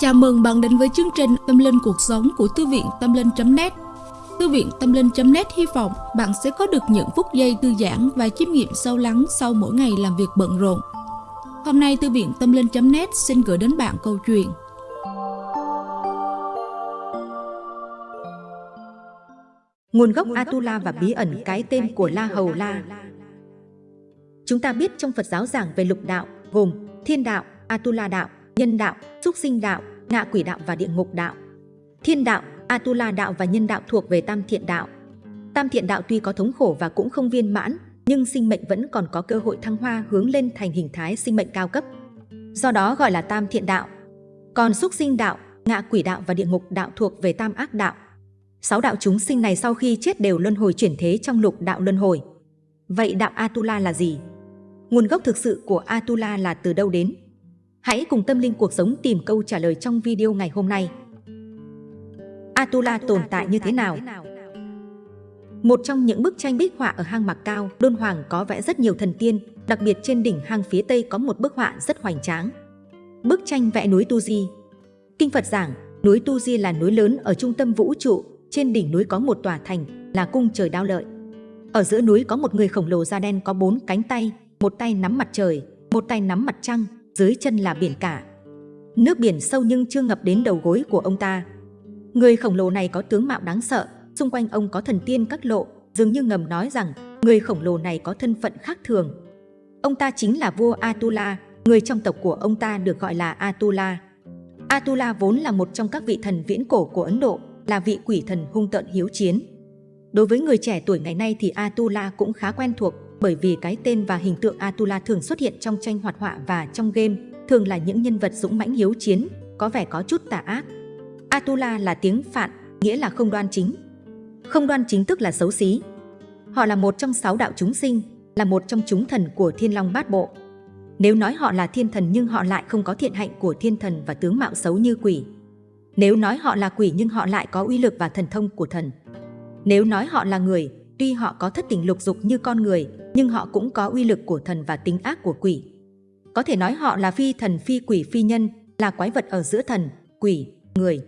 Chào mừng bạn đến với chương trình Tâm Linh Cuộc Sống của Thư viện Tâm Linh.net Thư viện Tâm Linh.net hy vọng bạn sẽ có được những phút giây thư giãn và chiêm nghiệm sâu lắng sau mỗi ngày làm việc bận rộn. Hôm nay Thư viện Tâm Linh.net xin gửi đến bạn câu chuyện. Nguồn gốc Atula và bí ẩn cái tên của La Hầu La. Chúng ta biết trong Phật giáo giảng về lục đạo gồm thiên đạo, Atula đạo, nhân đạo, súc sinh đạo, ngạ quỷ đạo và địa ngục đạo. Thiên đạo, Atula đạo và nhân đạo thuộc về tam thiện đạo. Tam thiện đạo tuy có thống khổ và cũng không viên mãn, nhưng sinh mệnh vẫn còn có cơ hội thăng hoa hướng lên thành hình thái sinh mệnh cao cấp. Do đó gọi là tam thiện đạo. Còn xúc sinh đạo, ngạ quỷ đạo và địa ngục đạo thuộc về tam ác đạo. Sáu đạo chúng sinh này sau khi chết đều luân hồi chuyển thế trong lục đạo luân hồi. Vậy đạo Atula là gì? Nguồn gốc thực sự của Atula là từ đâu đến? Hãy cùng tâm linh cuộc sống tìm câu trả lời trong video ngày hôm nay. Atula tồn tại như thế nào? Một trong những bức tranh bích họa ở hang Mạc Cao, Đôn Hoàng có vẽ rất nhiều thần tiên, đặc biệt trên đỉnh hang phía Tây có một bức họa rất hoành tráng. Bức tranh vẽ núi Tu Di. Kinh Phật giảng, núi Tu Di là núi lớn ở trung tâm vũ trụ, trên đỉnh núi có một tòa thành, là cung trời đao lợi. Ở giữa núi có một người khổng lồ da đen có bốn cánh tay, một tay nắm mặt trời, một tay nắm mặt trăng, dưới chân là biển cả. Nước biển sâu nhưng chưa ngập đến đầu gối của ông ta. Người khổng lồ này có tướng mạo đáng sợ, xung quanh ông có thần tiên các lộ, dường như ngầm nói rằng người khổng lồ này có thân phận khác thường. Ông ta chính là vua Atula, người trong tộc của ông ta được gọi là Atula. Atula vốn là một trong các vị thần viễn cổ của Ấn Độ, là vị quỷ thần hung tợn hiếu chiến. Đối với người trẻ tuổi ngày nay thì Atula cũng khá quen thuộc bởi vì cái tên và hình tượng Atula thường xuất hiện trong tranh hoạt họa và trong game, thường là những nhân vật dũng mãnh hiếu chiến, có vẻ có chút tà ác. Atula là tiếng Phạn, nghĩa là không đoan chính. Không đoan chính tức là xấu xí. Họ là một trong sáu đạo chúng sinh, là một trong chúng thần của Thiên Long Bát Bộ. Nếu nói họ là thiên thần nhưng họ lại không có thiện hạnh của thiên thần và tướng mạo xấu như quỷ. Nếu nói họ là quỷ nhưng họ lại có uy lực và thần thông của thần. Nếu nói họ là người, tuy họ có thất tình lục dục như con người, nhưng họ cũng có uy lực của thần và tính ác của quỷ. Có thể nói họ là phi thần phi quỷ phi nhân, là quái vật ở giữa thần, quỷ, người.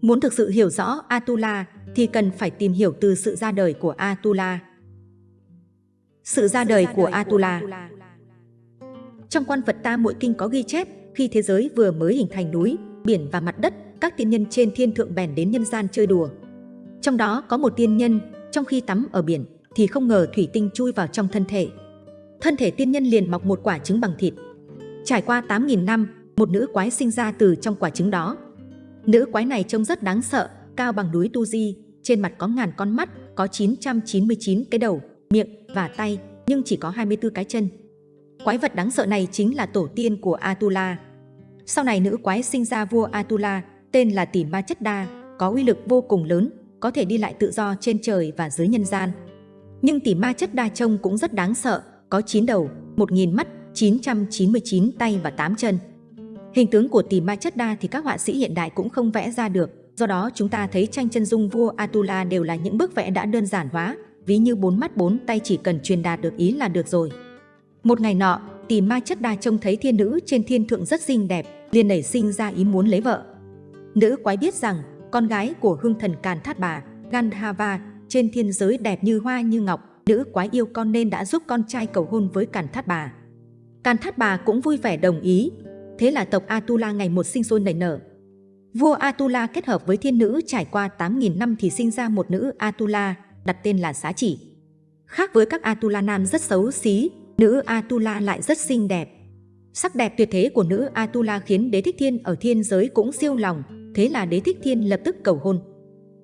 Muốn thực sự hiểu rõ Atula thì cần phải tìm hiểu từ sự ra đời của Atula. Sự ra đời của Atula Trong quan Phật ta mỗi kinh có ghi chép, khi thế giới vừa mới hình thành núi, biển và mặt đất, các tiên nhân trên thiên thượng bèn đến nhân gian chơi đùa. Trong đó có một tiên nhân, trong khi tắm ở biển, thì không ngờ thủy tinh chui vào trong thân thể. Thân thể tiên nhân liền mọc một quả trứng bằng thịt. Trải qua 8.000 năm, một nữ quái sinh ra từ trong quả trứng đó. Nữ quái này trông rất đáng sợ, cao bằng núi Tu Di, trên mặt có ngàn con mắt, có 999 cái đầu, miệng và tay, nhưng chỉ có 24 cái chân. Quái vật đáng sợ này chính là tổ tiên của Atula. Sau này nữ quái sinh ra vua Atula, tên là Tỷ Ma Chất Đa, có uy lực vô cùng lớn, có thể đi lại tự do trên trời và dưới nhân gian. Nhưng tỷ ma chất đa trông cũng rất đáng sợ, có 9 đầu, 1.000 mắt, 999 tay và 8 chân. Hình tướng của tỷ ma chất đa thì các họa sĩ hiện đại cũng không vẽ ra được, do đó chúng ta thấy tranh chân dung vua Atula đều là những bức vẽ đã đơn giản hóa, ví như bốn mắt bốn tay chỉ cần truyền đạt được ý là được rồi. Một ngày nọ, tỷ ma chất đa trông thấy thiên nữ trên thiên thượng rất xinh đẹp, liền nảy sinh ra ý muốn lấy vợ. Nữ quái biết rằng con gái của hương thần Càn Thát Bà, Gandhava, trên thiên giới đẹp như hoa như ngọc, nữ quái yêu con nên đã giúp con trai cầu hôn với Càn Thát Bà. Càn Thát Bà cũng vui vẻ đồng ý, thế là tộc Atula ngày một sinh sôi nảy nở. Vua Atula kết hợp với thiên nữ trải qua 8.000 năm thì sinh ra một nữ Atula, đặt tên là Xá Chỉ. Khác với các Atula nam rất xấu xí, nữ Atula lại rất xinh đẹp. Sắc đẹp tuyệt thế của nữ Atula khiến đế thích thiên ở thiên giới cũng siêu lòng, thế là đế thích thiên lập tức cầu hôn.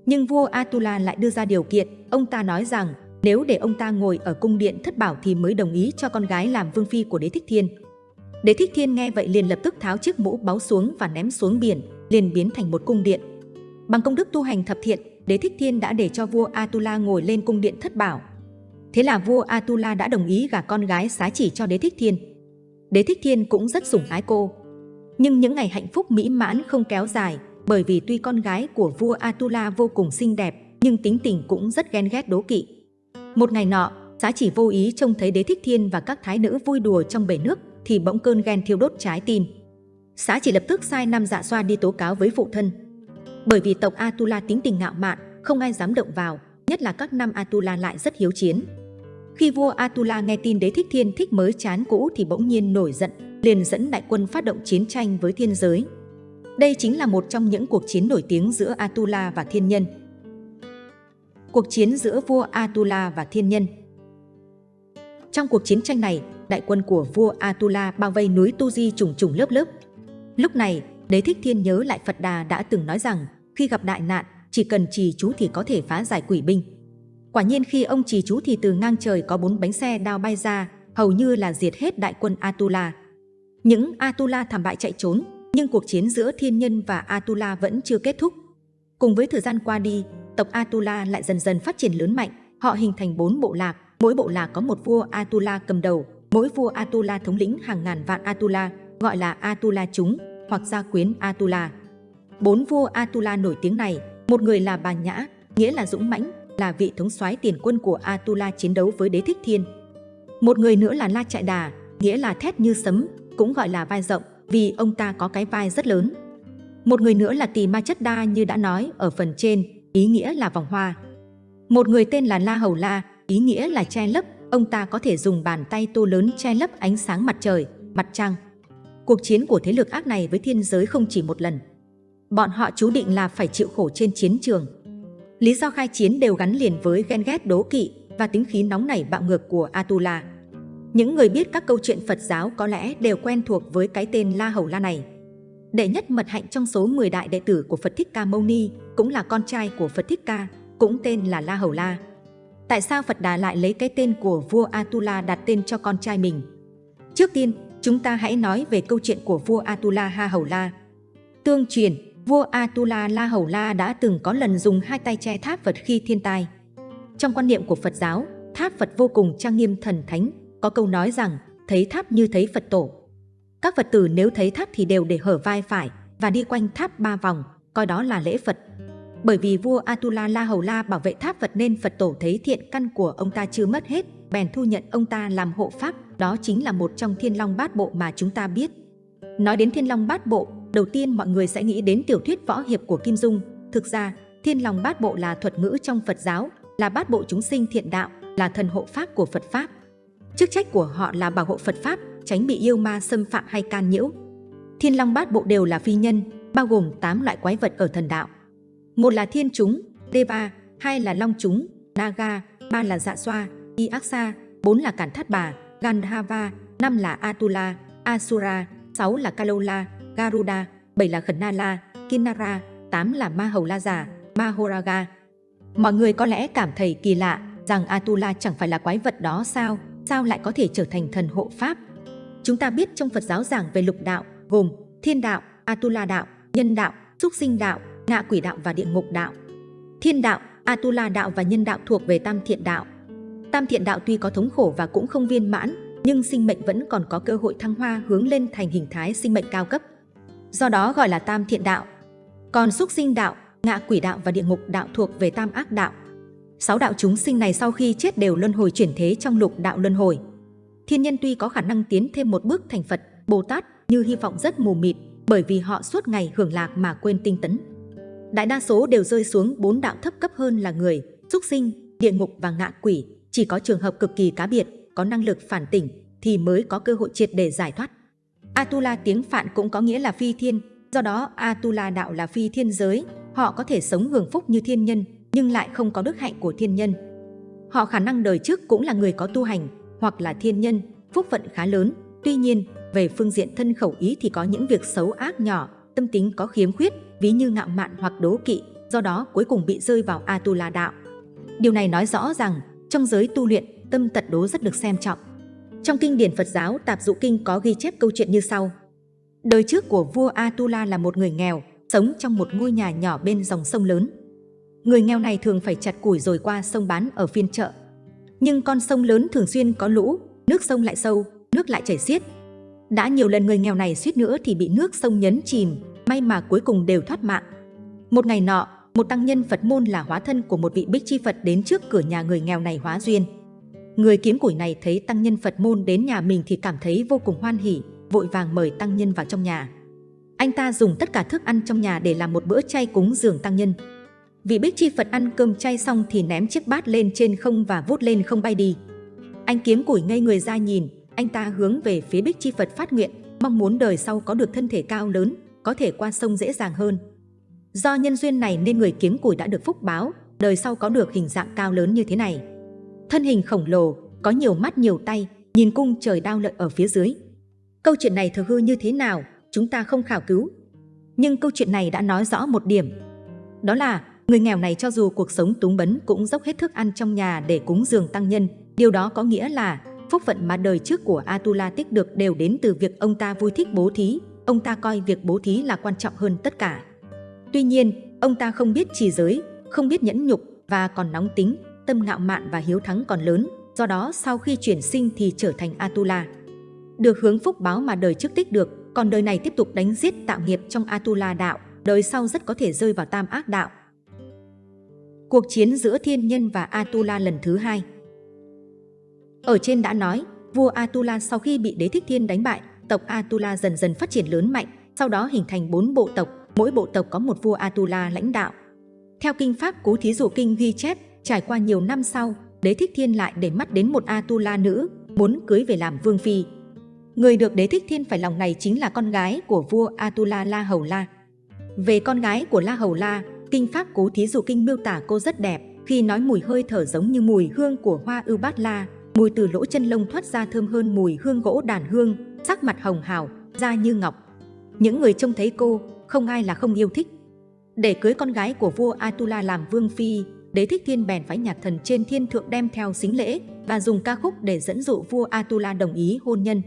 Nhưng vua Atula lại đưa ra điều kiện, ông ta nói rằng nếu để ông ta ngồi ở cung điện thất bảo thì mới đồng ý cho con gái làm vương phi của đế thích thiên. Đế thích thiên nghe vậy liền lập tức tháo chiếc mũ báu xuống và ném xuống biển, liền biến thành một cung điện. Bằng công đức tu hành thập thiện, đế thích thiên đã để cho vua Atula ngồi lên cung điện thất bảo. Thế là vua Atula đã đồng ý gả con gái xá chỉ cho đế thích thiên. Đế thích thiên cũng rất sủng ái cô. Nhưng những ngày hạnh phúc mỹ mãn không kéo dài, bởi vì tuy con gái của vua Atula vô cùng xinh đẹp, nhưng tính tình cũng rất ghen ghét đố kỵ. Một ngày nọ, giá chỉ vô ý trông thấy đế thích thiên và các thái nữ vui đùa trong bể nước, thì bỗng cơn ghen thiêu đốt trái tim. Xá chỉ lập tức sai năm dạ xoa đi tố cáo với phụ thân. Bởi vì tộc Atula tính tình ngạo mạn, không ai dám động vào, nhất là các năm Atula lại rất hiếu chiến. Khi vua Atula nghe tin đế thích thiên thích mới chán cũ thì bỗng nhiên nổi giận, liền dẫn đại quân phát động chiến tranh với thiên giới. Đây chính là một trong những cuộc chiến nổi tiếng giữa Atula và thiên nhân. Cuộc chiến giữa vua Atula và thiên nhân Trong cuộc chiến tranh này, đại quân của vua Atula bao vây núi Tu Di trùng trùng lớp lớp. Lúc này, đế thích thiên nhớ lại Phật Đà đã từng nói rằng khi gặp đại nạn, chỉ cần trì chú thì có thể phá giải quỷ binh. Quả nhiên khi ông trì chú thì từ ngang trời có bốn bánh xe đao bay ra, hầu như là diệt hết đại quân Atula. Những Atula thảm bại chạy trốn, nhưng cuộc chiến giữa thiên nhân và Atula vẫn chưa kết thúc. Cùng với thời gian qua đi, tộc Atula lại dần dần phát triển lớn mạnh, họ hình thành bốn bộ lạc, mỗi bộ lạc có một vua Atula cầm đầu, mỗi vua Atula thống lĩnh hàng ngàn vạn Atula, gọi là Atula chúng hoặc gia quyến Atula. Bốn vua Atula nổi tiếng này, một người là Bà Nhã, nghĩa là dũng mãnh, là vị thống soái tiền quân của Atula chiến đấu với đế thích thiên. Một người nữa là La Trại Đà, nghĩa là thét như sấm, cũng gọi là vai rộng, vì ông ta có cái vai rất lớn. Một người nữa là Tỳ Ma Chất Đa như đã nói ở phần trên, ý nghĩa là vòng hoa. Một người tên là La Hầu La, ý nghĩa là che lấp, ông ta có thể dùng bàn tay tô lớn che lấp ánh sáng mặt trời, mặt trăng. Cuộc chiến của thế lực ác này với thiên giới không chỉ một lần. Bọn họ chú định là phải chịu khổ trên chiến trường. Lý do khai chiến đều gắn liền với ghen ghét đố kỵ và tính khí nóng nảy bạo ngược của Atula. Những người biết các câu chuyện Phật giáo có lẽ đều quen thuộc với cái tên La Hầu La này. Đệ nhất mật hạnh trong số 10 đại đệ tử của Phật Thích Ca Mâu Ni cũng là con trai của Phật Thích Ca, cũng tên là La Hầu La. Tại sao Phật Đà lại lấy cái tên của vua Atula đặt tên cho con trai mình? Trước tiên, chúng ta hãy nói về câu chuyện của vua Atula Ha Hầu La. Tương truyền, vua Atula La Hầu La đã từng có lần dùng hai tay che tháp Phật khi thiên tai. Trong quan niệm của Phật giáo, tháp Phật vô cùng trang nghiêm thần thánh, có câu nói rằng thấy tháp như thấy Phật tổ. Các Phật tử nếu thấy tháp thì đều để hở vai phải và đi quanh tháp ba vòng, coi đó là lễ Phật. Bởi vì vua Atula La Hầu La bảo vệ tháp Phật nên Phật tổ thấy thiện căn của ông ta chưa mất hết, bèn thu nhận ông ta làm hộ pháp, đó chính là một trong thiên long bát bộ mà chúng ta biết. Nói đến thiên long bát bộ, đầu tiên mọi người sẽ nghĩ đến tiểu thuyết võ hiệp của Kim Dung. Thực ra, thiên long bát bộ là thuật ngữ trong Phật giáo, là bát bộ chúng sinh thiện đạo, là thần hộ pháp của Phật Pháp. Chức trách của họ là bảo hộ Phật Pháp, tránh bị yêu ma xâm phạm hay can nhiễu. Thiên long bát bộ đều là phi nhân, bao gồm 8 loại quái vật ở thần đạo. Một là thiên chúng, Deva, hai là long chúng, Naga, ba là dạ xoa, Iaksa, bốn là cản thát bà, Gandhava, năm là Atula, Asura, sáu là Kalola, Garuda, bảy là Khẩn Nala, Kinnara, tám là Ma Hầu La Già, Mahoraga. Mọi người có lẽ cảm thấy kỳ lạ rằng Atula chẳng phải là quái vật đó sao, sao lại có thể trở thành thần hộ pháp. Chúng ta biết trong Phật giáo giảng về lục đạo gồm thiên đạo, Atula đạo, nhân đạo, súc sinh đạo, ngạ quỷ đạo và địa ngục đạo. Thiên đạo, Atula đạo và nhân đạo thuộc về tam thiện đạo. Tam thiện đạo tuy có thống khổ và cũng không viên mãn, nhưng sinh mệnh vẫn còn có cơ hội thăng hoa hướng lên thành hình thái sinh mệnh cao cấp. Do đó gọi là tam thiện đạo. Còn súc sinh đạo, ngạ quỷ đạo và địa ngục đạo thuộc về tam ác đạo. Sáu đạo chúng sinh này sau khi chết đều luân hồi chuyển thế trong lục đạo luân hồi. Thiên nhân tuy có khả năng tiến thêm một bước thành Phật, Bồ Tát như hy vọng rất mù mịt bởi vì họ suốt ngày hưởng lạc mà quên tinh tấn. Đại đa số đều rơi xuống bốn đạo thấp cấp hơn là người, súc sinh, địa ngục và ngạ quỷ. Chỉ có trường hợp cực kỳ cá biệt, có năng lực phản tỉnh thì mới có cơ hội triệt để giải thoát. Atula tiếng Phạn cũng có nghĩa là phi thiên, do đó Atula đạo là phi thiên giới. Họ có thể sống hưởng phúc như thiên nhân, nhưng lại không có đức hạnh của thiên nhân. Họ khả năng đời trước cũng là người có tu hành, hoặc là thiên nhân, phúc phận khá lớn. Tuy nhiên, về phương diện thân khẩu ý thì có những việc xấu ác nhỏ, tâm tính có khiếm khuyết, ví như ngạo mạn hoặc đố kỵ, do đó cuối cùng bị rơi vào Atula đạo. Điều này nói rõ rằng, trong giới tu luyện, tâm tật đố rất được xem trọng. Trong kinh điển Phật giáo Tạp Dụ Kinh có ghi chép câu chuyện như sau. Đời trước của vua Atula là một người nghèo, sống trong một ngôi nhà nhỏ bên dòng sông lớn. Người nghèo này thường phải chặt củi rồi qua sông bán ở phiên chợ. Nhưng con sông lớn thường xuyên có lũ, nước sông lại sâu, nước lại chảy xiết. Đã nhiều lần người nghèo này suýt nữa thì bị nước sông nhấn chìm, may mà cuối cùng đều thoát mạng. Một ngày nọ, một tăng nhân Phật môn là hóa thân của một vị bích chi Phật đến trước cửa nhà người nghèo này hóa duyên. Người kiếm củi này thấy tăng nhân Phật môn đến nhà mình thì cảm thấy vô cùng hoan hỉ, vội vàng mời tăng nhân vào trong nhà. Anh ta dùng tất cả thức ăn trong nhà để làm một bữa chay cúng dường tăng nhân. Vị bích chi Phật ăn cơm chay xong thì ném chiếc bát lên trên không và vút lên không bay đi. Anh kiếm củi ngây người ra nhìn, anh ta hướng về phía bích chi Phật phát nguyện, mong muốn đời sau có được thân thể cao lớn, có thể qua sông dễ dàng hơn. Do nhân duyên này nên người kiếm củi đã được phúc báo, đời sau có được hình dạng cao lớn như thế này. Thân hình khổng lồ, có nhiều mắt nhiều tay, nhìn cung trời đao lợi ở phía dưới. Câu chuyện này thực hư như thế nào, chúng ta không khảo cứu. Nhưng câu chuyện này đã nói rõ một điểm. Đó là, người nghèo này cho dù cuộc sống túng bấn cũng dốc hết thức ăn trong nhà để cúng dường tăng nhân. Điều đó có nghĩa là, phúc phận mà đời trước của Atula tích được đều đến từ việc ông ta vui thích bố thí. Ông ta coi việc bố thí là quan trọng hơn tất cả. Tuy nhiên, ông ta không biết trì giới, không biết nhẫn nhục và còn nóng tính, tâm ngạo mạn và hiếu thắng còn lớn, do đó sau khi chuyển sinh thì trở thành Atula. Được hướng phúc báo mà đời trước tích được, còn đời này tiếp tục đánh giết tạo nghiệp trong Atula đạo, đời sau rất có thể rơi vào tam ác đạo. Cuộc chiến giữa thiên nhân và Atula lần thứ hai Ở trên đã nói, vua Atula sau khi bị đế thích thiên đánh bại, tộc Atula dần dần phát triển lớn mạnh, sau đó hình thành bốn bộ tộc, mỗi bộ tộc có một vua Atula lãnh đạo. Theo kinh pháp Cố Thí Dụ Kinh ghi chép, trải qua nhiều năm sau, đế thích thiên lại để mắt đến một Atula nữ, muốn cưới về làm vương phi. Người được đế thích thiên phải lòng này chính là con gái của vua Atula La Hầu La. Về con gái của La Hầu La, kinh pháp Cố Thí Dụ Kinh miêu tả cô rất đẹp, khi nói mùi hơi thở giống như mùi hương của hoa ưu bát la, mùi từ lỗ chân lông thoát ra thơm hơn mùi hương gỗ đàn hương, sắc mặt hồng hào, da như ngọc. Những người trông thấy cô, không ai là không yêu thích. Để cưới con gái của vua Atula làm vương phi, đế thích thiên bèn phái nhạc thần trên thiên thượng đem theo xính lễ và dùng ca khúc để dẫn dụ vua Atula đồng ý hôn nhân.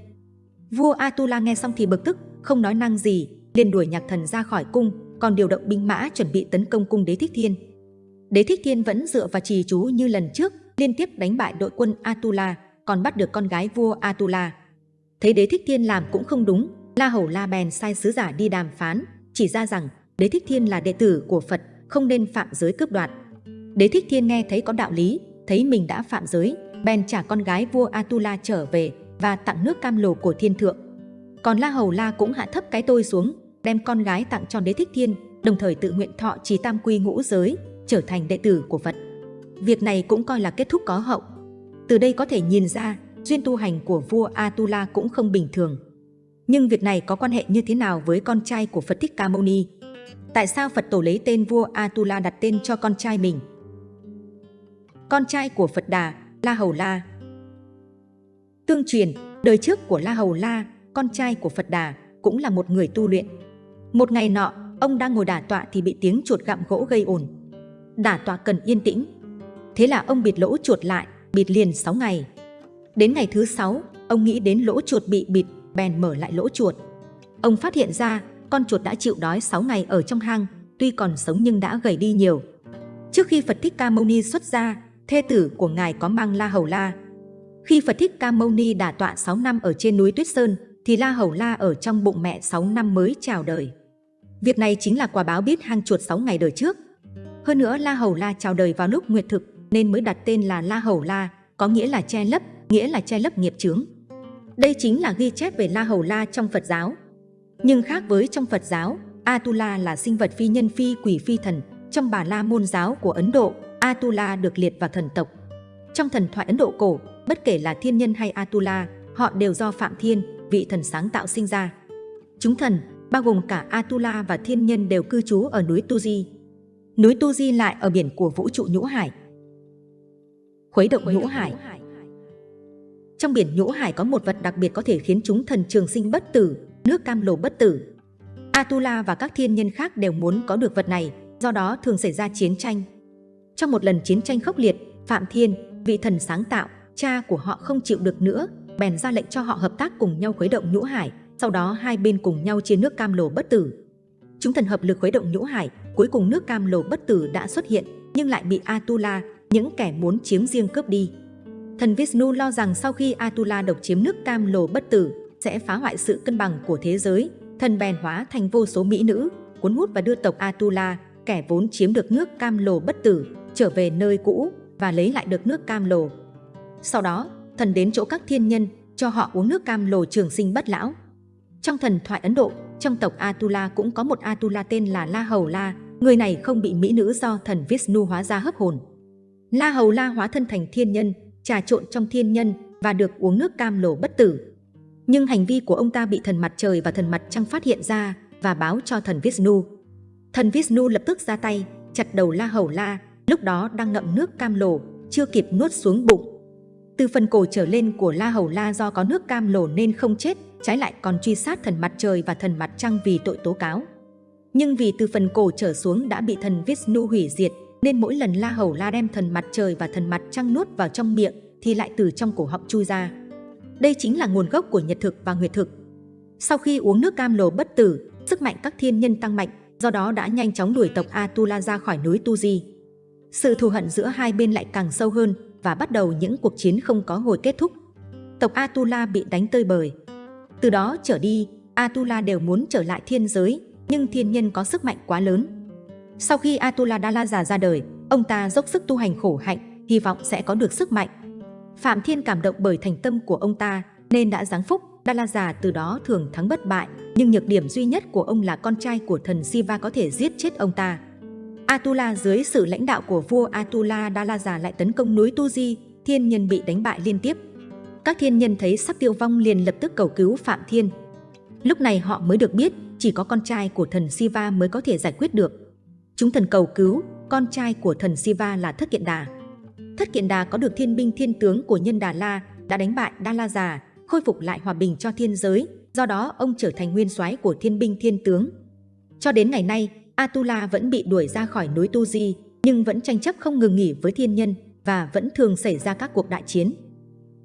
Vua Atula nghe xong thì bực tức, không nói năng gì, liền đuổi nhạc thần ra khỏi cung, còn điều động binh mã chuẩn bị tấn công cung đế thích thiên. Đế thích thiên vẫn dựa vào trì chú như lần trước, liên tiếp đánh bại đội quân Atula, còn bắt được con gái vua Atula. Thấy đế thích thiên làm cũng không đúng, La Hầu La bèn sai sứ giả đi đàm phán, chỉ ra rằng đế thích thiên là đệ tử của Phật, không nên phạm giới cướp đoạt. Đế thích thiên nghe thấy có đạo lý, thấy mình đã phạm giới, bèn trả con gái vua Atula trở về và tặng nước cam lồ của thiên thượng. Còn La Hầu La cũng hạ thấp cái tôi xuống, đem con gái tặng cho đế thích thiên, đồng thời tự nguyện thọ trì tam quy ngũ giới, trở thành đệ tử của Phật. Việc này cũng coi là kết thúc có hậu. Từ đây có thể nhìn ra, duyên tu hành của vua Atula cũng không bình thường. Nhưng việc này có quan hệ như thế nào với con trai của Phật Thích Ca Mâu Ni? Tại sao Phật tổ lấy tên vua Atula đặt tên cho con trai mình? Con trai của Phật Đà, La Hầu La Tương truyền, đời trước của La Hầu La, con trai của Phật Đà, cũng là một người tu luyện. Một ngày nọ, ông đang ngồi đả tọa thì bị tiếng chuột gặm gỗ gây ồn. Đả tọa cần yên tĩnh. Thế là ông bịt lỗ chuột lại, bịt liền 6 ngày. Đến ngày thứ 6, ông nghĩ đến lỗ chuột bị bịt, bèn mở lại lỗ chuột. Ông phát hiện ra con chuột đã chịu đói 6 ngày ở trong hang, tuy còn sống nhưng đã gầy đi nhiều. Trước khi Phật Thích Ca Mâu Ni xuất gia, thê tử của ngài có mang La Hầu La. Khi Phật Thích Ca Mâu Ni đả tọa 6 năm ở trên núi Tuyết Sơn, thì La Hầu La ở trong bụng mẹ 6 năm mới chào đời. Việc này chính là quả báo biết hang chuột 6 ngày đời trước. Hơn nữa La Hầu La chào đời vào lúc nguyệt thực nên mới đặt tên là La Hầu La, có nghĩa là che lấp, nghĩa là che lấp nghiệp chướng. Đây chính là ghi chép về La Hầu La trong Phật giáo. Nhưng khác với trong Phật giáo, Atula là sinh vật phi nhân phi quỷ phi thần. Trong Bà La môn giáo của Ấn Độ, Atula được liệt vào thần tộc. Trong thần thoại Ấn Độ cổ, bất kể là thiên nhân hay Atula, họ đều do Phạm Thiên, vị thần sáng tạo sinh ra. Chúng thần, bao gồm cả Atula và thiên nhân đều cư trú ở núi Tu Di. Núi Tu Di lại ở biển của vũ trụ Nhũ Hải. Khuấy động Nhũ Hải Trong biển Nhũ Hải có một vật đặc biệt có thể khiến chúng thần trường sinh bất tử, nước cam lồ bất tử. Atula và các thiên nhân khác đều muốn có được vật này, do đó thường xảy ra chiến tranh. Trong một lần chiến tranh khốc liệt, Phạm Thiên, vị thần sáng tạo, cha của họ không chịu được nữa, bèn ra lệnh cho họ hợp tác cùng nhau khuấy động nhũ hải, sau đó hai bên cùng nhau chia nước cam lồ bất tử. Chúng thần hợp lực khuấy động nhũ hải, cuối cùng nước cam lồ bất tử đã xuất hiện, nhưng lại bị Atula, những kẻ muốn chiếm riêng cướp đi. Thần Vishnu lo rằng sau khi Atula độc chiếm nước cam lồ bất tử, sẽ phá hoại sự cân bằng của thế giới, thần bèn hóa thành vô số mỹ nữ, cuốn hút và đưa tộc Atula, kẻ vốn chiếm được nước cam lồ bất tử, trở về nơi cũ và lấy lại được nước cam lồ. Sau đó, thần đến chỗ các thiên nhân, cho họ uống nước cam lồ trường sinh bất lão. Trong thần thoại Ấn Độ, trong tộc Atula cũng có một Atula tên là La Hầu La, người này không bị mỹ nữ do thần Vishnu hóa ra hấp hồn. La Hầu La hóa thân thành thiên nhân, trà trộn trong thiên nhân và được uống nước cam lồ bất tử. Nhưng hành vi của ông ta bị thần mặt trời và thần mặt trăng phát hiện ra và báo cho thần Vishnu. Thần Vishnu lập tức ra tay, chặt đầu La Hầu La, lúc đó đang ngậm nước cam lồ, chưa kịp nuốt xuống bụng. Từ phần cổ trở lên của La Hầu La do có nước cam lồ nên không chết, trái lại còn truy sát thần mặt trời và thần mặt trăng vì tội tố cáo. Nhưng vì từ phần cổ trở xuống đã bị thần Vishnu hủy diệt, nên mỗi lần La Hầu La đem thần mặt trời và thần mặt trăng nuốt vào trong miệng thì lại từ trong cổ họng chui ra. Đây chính là nguồn gốc của nhật thực và nguyệt thực. Sau khi uống nước cam lồ bất tử, sức mạnh các thiên nhân tăng mạnh, do đó đã nhanh chóng đuổi tộc Atula ra khỏi núi Tu Di. Sự thù hận giữa hai bên lại càng sâu hơn và bắt đầu những cuộc chiến không có hồi kết thúc. Tộc Atula bị đánh tơi bời. Từ đó trở đi, Atula đều muốn trở lại thiên giới, nhưng thiên nhân có sức mạnh quá lớn. Sau khi Atula Dalaza ra đời, ông ta dốc sức tu hành khổ hạnh, hy vọng sẽ có được sức mạnh. Phạm Thiên cảm động bởi thành tâm của ông ta, nên đã giáng phúc, Dalaza từ đó thường thắng bất bại, nhưng nhược điểm duy nhất của ông là con trai của thần Siva có thể giết chết ông ta. Atula dưới sự lãnh đạo của vua Atula Dalaza lại tấn công núi Tuji, thiên nhân bị đánh bại liên tiếp. Các thiên nhân thấy sắp tiêu vong liền lập tức cầu cứu Phạm Thiên. Lúc này họ mới được biết chỉ có con trai của thần Siva mới có thể giải quyết được. Chúng thần cầu cứu, con trai của thần Siva là Thất Kiện Đà. Thất Kiện Đà có được thiên binh thiên tướng của nhân Đà La, đã đánh bại Đa La Già, khôi phục lại hòa bình cho thiên giới, do đó ông trở thành nguyên soái của thiên binh thiên tướng. Cho đến ngày nay, Atula vẫn bị đuổi ra khỏi núi Tu Di, nhưng vẫn tranh chấp không ngừng nghỉ với thiên nhân và vẫn thường xảy ra các cuộc đại chiến.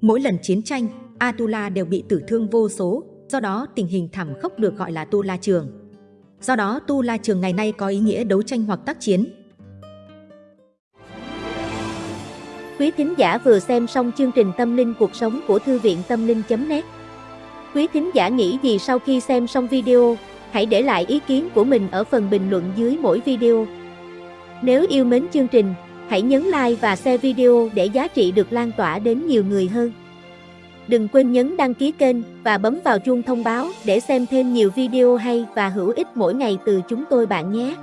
Mỗi lần chiến tranh, Atula đều bị tử thương vô số, do đó tình hình thảm khốc được gọi là Tu La Trường. Do đó Tu La Trường ngày nay có ý nghĩa đấu tranh hoặc tác chiến. Quý thính giả vừa xem xong chương trình Tâm linh cuộc sống của Thư viện Tâm linh.net Quý thính giả nghĩ gì sau khi xem xong video? Hãy để lại ý kiến của mình ở phần bình luận dưới mỗi video. Nếu yêu mến chương trình, hãy nhấn like và share video để giá trị được lan tỏa đến nhiều người hơn. Đừng quên nhấn đăng ký kênh và bấm vào chuông thông báo để xem thêm nhiều video hay và hữu ích mỗi ngày từ chúng tôi bạn nhé.